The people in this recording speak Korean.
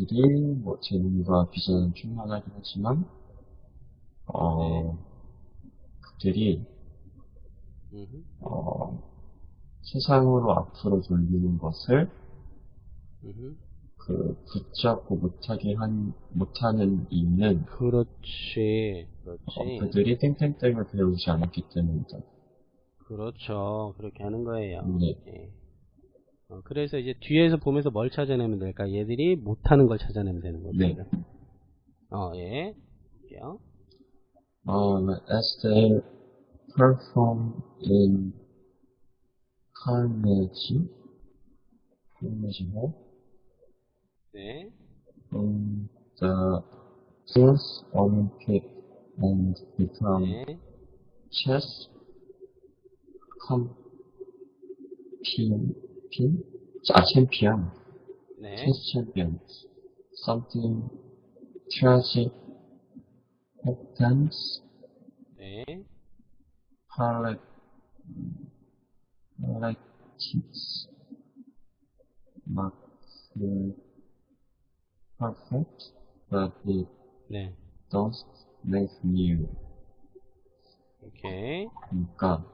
얘들이 뭐 재능과 비전은 충만하긴 하지만 어 네. 그들이 음흠, 어 세상으로 앞으로 돌리는 것을 음흠. 그 붙잡고 못하게 한 못하는 이유는 그렇지, 어, 그렇지. 그들이 땡땡땡을 배우지 않았기 때문이다. 그렇죠. 그렇게 하는 거예요. 네. 예. 어, 그래서 이제 뒤에서 보면서 뭘 찾아내면 될까? 얘들이 못하는 걸 찾아내면 되는 거죠. 네. 어, 예. 볼게요. Um, as they perform in Carnegie, Carnegie Hall, 네. um, the Youth Olympic and become 네. chess pin? 아, champion, 네. chess champions. Something tragic happens, 네. Harlot, Harlots, not uh, perfect, but it 네. does make new. 오케이. 그러니까